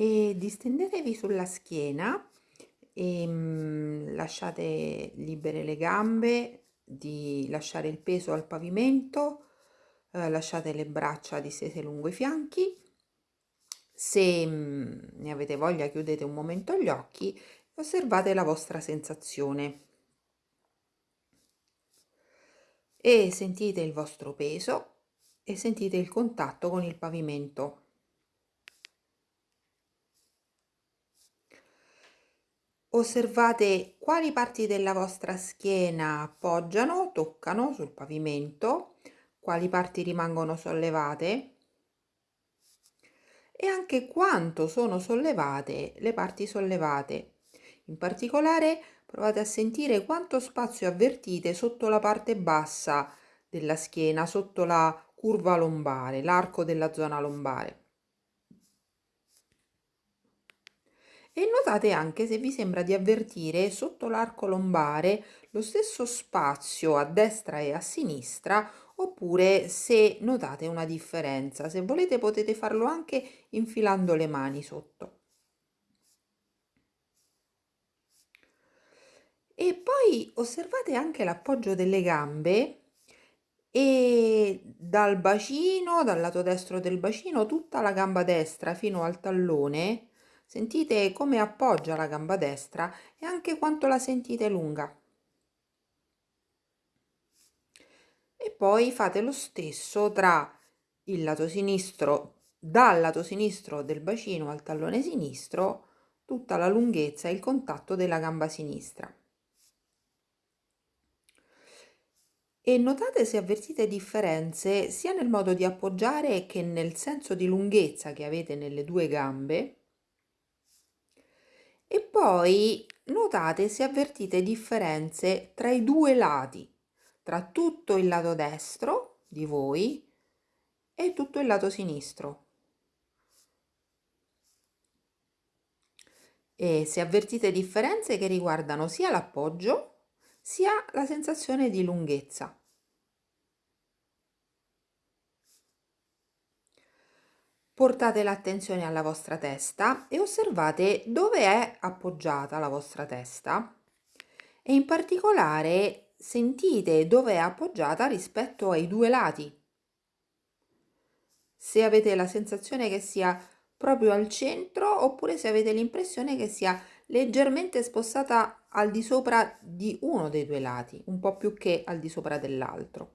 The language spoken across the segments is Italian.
e distendetevi sulla schiena e mm, lasciate libere le gambe di lasciare il peso al pavimento, eh, lasciate le braccia distese lungo i fianchi. Se mm, ne avete voglia chiudete un momento gli occhi e osservate la vostra sensazione. E sentite il vostro peso e sentite il contatto con il pavimento. Osservate quali parti della vostra schiena appoggiano, toccano sul pavimento, quali parti rimangono sollevate e anche quanto sono sollevate le parti sollevate. In particolare provate a sentire quanto spazio avvertite sotto la parte bassa della schiena, sotto la curva lombare, l'arco della zona lombare. E notate anche se vi sembra di avvertire sotto l'arco lombare lo stesso spazio a destra e a sinistra oppure se notate una differenza. Se volete potete farlo anche infilando le mani sotto. E poi osservate anche l'appoggio delle gambe e dal bacino, dal lato destro del bacino, tutta la gamba destra fino al tallone Sentite come appoggia la gamba destra e anche quanto la sentite lunga. E poi fate lo stesso tra il lato sinistro, dal lato sinistro del bacino al tallone sinistro, tutta la lunghezza e il contatto della gamba sinistra. E notate se avvertite differenze sia nel modo di appoggiare che nel senso di lunghezza che avete nelle due gambe e poi notate se avvertite differenze tra i due lati, tra tutto il lato destro di voi e tutto il lato sinistro. E se avvertite differenze che riguardano sia l'appoggio sia la sensazione di lunghezza. Portate l'attenzione alla vostra testa e osservate dove è appoggiata la vostra testa e in particolare sentite dove è appoggiata rispetto ai due lati. Se avete la sensazione che sia proprio al centro oppure se avete l'impressione che sia leggermente spostata al di sopra di uno dei due lati, un po' più che al di sopra dell'altro.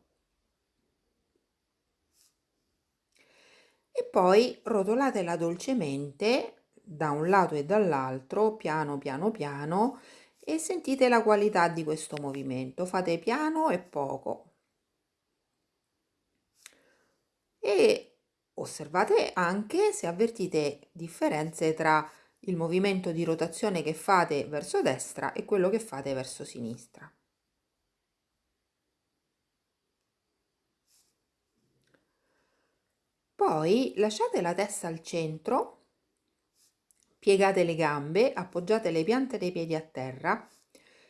E poi rotolatela dolcemente da un lato e dall'altro piano piano piano e sentite la qualità di questo movimento. Fate piano e poco. E osservate anche se avvertite differenze tra il movimento di rotazione che fate verso destra e quello che fate verso sinistra Poi lasciate la testa al centro, piegate le gambe, appoggiate le piante dei piedi a terra,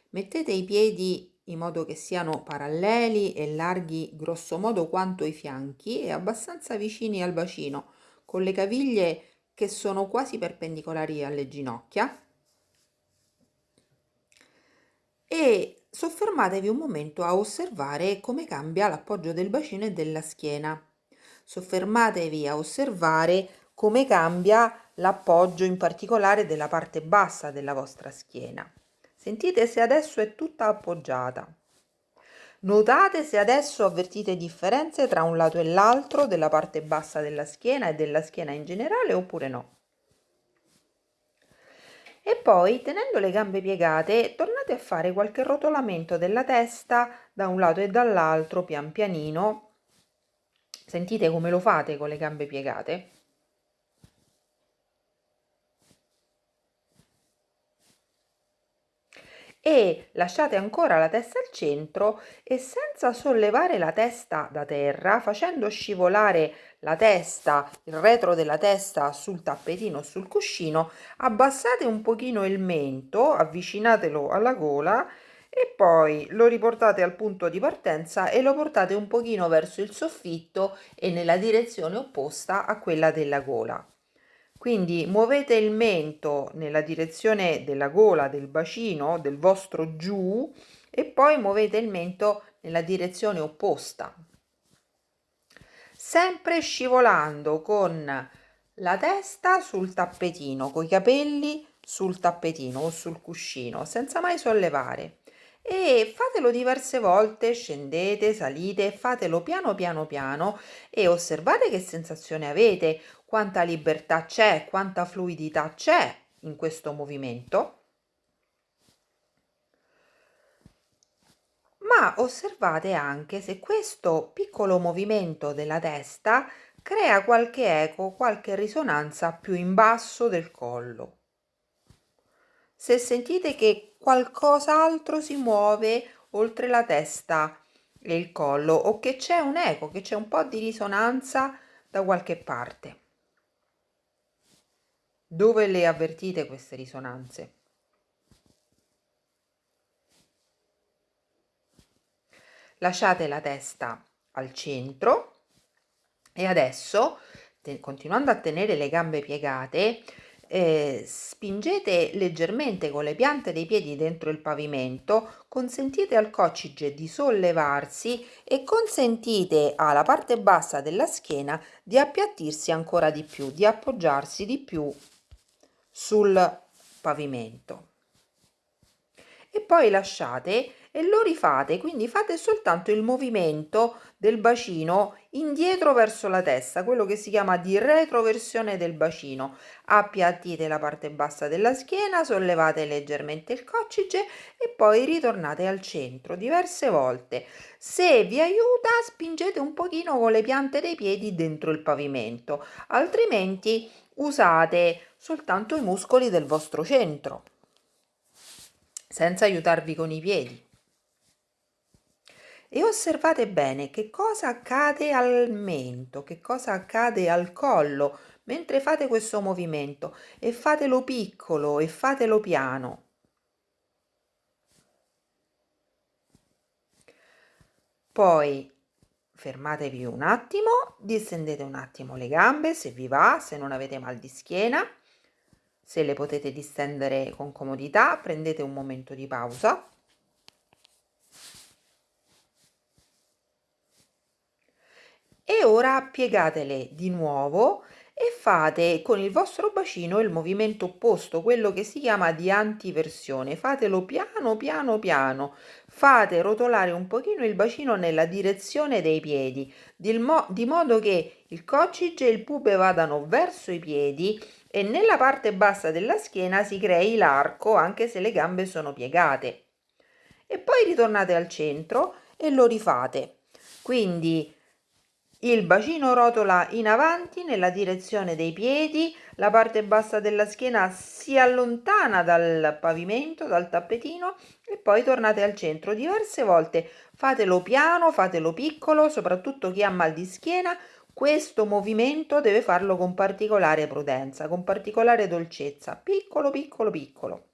mettete i piedi in modo che siano paralleli e larghi grosso modo quanto i fianchi e abbastanza vicini al bacino, con le caviglie che sono quasi perpendicolari alle ginocchia. E soffermatevi un momento a osservare come cambia l'appoggio del bacino e della schiena soffermatevi a osservare come cambia l'appoggio in particolare della parte bassa della vostra schiena. Sentite se adesso è tutta appoggiata. Notate se adesso avvertite differenze tra un lato e l'altro della parte bassa della schiena e della schiena in generale oppure no. E poi, tenendo le gambe piegate, tornate a fare qualche rotolamento della testa da un lato e dall'altro pian pianino Sentite come lo fate con le gambe piegate? e lasciate ancora la testa al centro e senza sollevare la testa da terra, facendo scivolare la testa, il retro della testa sul tappetino sul cuscino, abbassate un pochino il mento, avvicinatelo alla gola e poi lo riportate al punto di partenza e lo portate un pochino verso il soffitto e nella direzione opposta a quella della gola. Quindi muovete il mento nella direzione della gola, del bacino, del vostro giù e poi muovete il mento nella direzione opposta. Sempre scivolando con la testa sul tappetino, con i capelli sul tappetino o sul cuscino, senza mai sollevare. E fatelo diverse volte, scendete, salite, fatelo piano piano piano e osservate che sensazione avete, quanta libertà c'è, quanta fluidità c'è in questo movimento. Ma osservate anche se questo piccolo movimento della testa crea qualche eco, qualche risonanza più in basso del collo. Se sentite che qualcos'altro si muove oltre la testa e il collo o che c'è un eco, che c'è un po' di risonanza da qualche parte. Dove le avvertite queste risonanze? Lasciate la testa al centro e adesso, continuando a tenere le gambe piegate, eh, spingete leggermente con le piante dei piedi dentro il pavimento, consentite al coccige di sollevarsi e consentite alla parte bassa della schiena di appiattirsi ancora di più, di appoggiarsi di più sul pavimento. E poi lasciate e lo rifate, quindi fate soltanto il movimento del bacino indietro verso la testa, quello che si chiama di retroversione del bacino. Appiattite la parte bassa della schiena, sollevate leggermente il coccige e poi ritornate al centro diverse volte. Se vi aiuta, spingete un pochino con le piante dei piedi dentro il pavimento, altrimenti usate soltanto i muscoli del vostro centro senza aiutarvi con i piedi e osservate bene che cosa accade al mento, che cosa accade al collo mentre fate questo movimento e fatelo piccolo e fatelo piano. Poi fermatevi un attimo, distendete un attimo le gambe se vi va, se non avete mal di schiena. Se le potete distendere con comodità, prendete un momento di pausa. E ora piegatele di nuovo e fate con il vostro bacino il movimento opposto, quello che si chiama di antiversione. Fatelo piano piano piano, fate rotolare un pochino il bacino nella direzione dei piedi, di, mo di modo che il coccige e il pube vadano verso i piedi e nella parte bassa della schiena si crei l'arco anche se le gambe sono piegate. E poi ritornate al centro e lo rifate. Quindi il bacino rotola in avanti nella direzione dei piedi, la parte bassa della schiena si allontana dal pavimento, dal tappetino e poi tornate al centro diverse volte. Fatelo piano, fatelo piccolo, soprattutto chi ha mal di schiena. Questo movimento deve farlo con particolare prudenza, con particolare dolcezza, piccolo, piccolo, piccolo.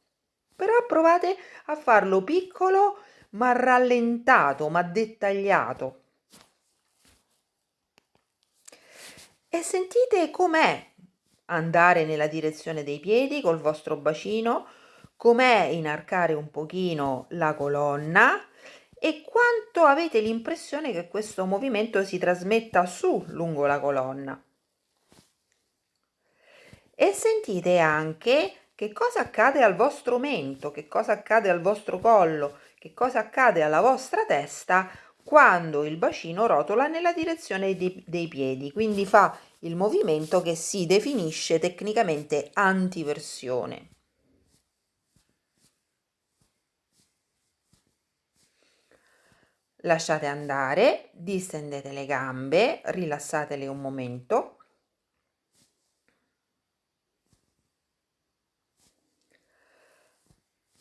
Però provate a farlo piccolo ma rallentato, ma dettagliato. E sentite com'è andare nella direzione dei piedi col vostro bacino, com'è inarcare un pochino la colonna e quanto avete l'impressione che questo movimento si trasmetta su lungo la colonna. E sentite anche che cosa accade al vostro mento, che cosa accade al vostro collo, che cosa accade alla vostra testa quando il bacino rotola nella direzione dei, dei piedi, quindi fa il movimento che si definisce tecnicamente antiversione. Lasciate andare, distendete le gambe, rilassatele un momento.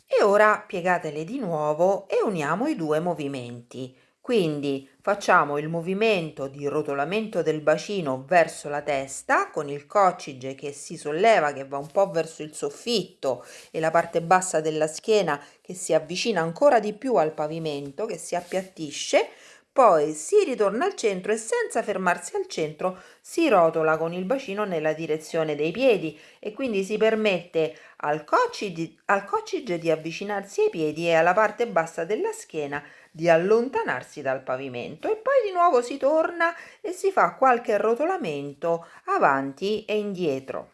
E ora piegatele di nuovo e uniamo i due movimenti. Quindi facciamo il movimento di rotolamento del bacino verso la testa con il coccige che si solleva, che va un po' verso il soffitto e la parte bassa della schiena che si avvicina ancora di più al pavimento, che si appiattisce. Poi si ritorna al centro e senza fermarsi al centro si rotola con il bacino nella direzione dei piedi e quindi si permette al coccige, al coccige di avvicinarsi ai piedi e alla parte bassa della schiena di allontanarsi dal pavimento e poi di nuovo si torna e si fa qualche rotolamento avanti e indietro.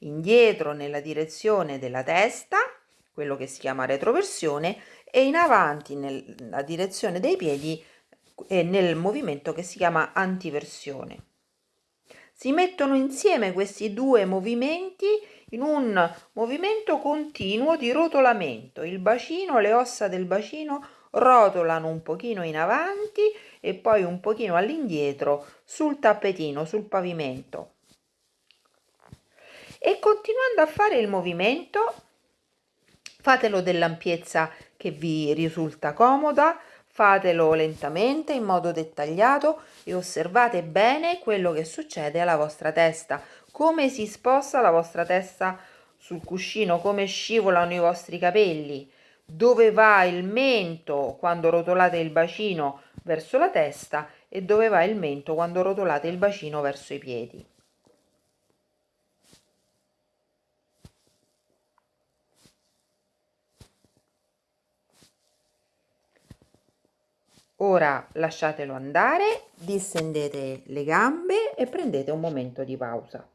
Indietro nella direzione della testa, quello che si chiama retroversione, e in avanti nella direzione dei piedi e nel movimento che si chiama antiversione. Si mettono insieme questi due movimenti in un movimento continuo di rotolamento. Il bacino, le ossa del bacino rotolano un pochino in avanti e poi un pochino all'indietro sul tappetino, sul pavimento. E continuando a fare il movimento, fatelo dell'ampiezza che vi risulta comoda, fatelo lentamente in modo dettagliato e osservate bene quello che succede alla vostra testa, come si sposta la vostra testa sul cuscino, come scivolano i vostri capelli, dove va il mento quando rotolate il bacino verso la testa e dove va il mento quando rotolate il bacino verso i piedi. Ora lasciatelo andare, distendete le gambe e prendete un momento di pausa.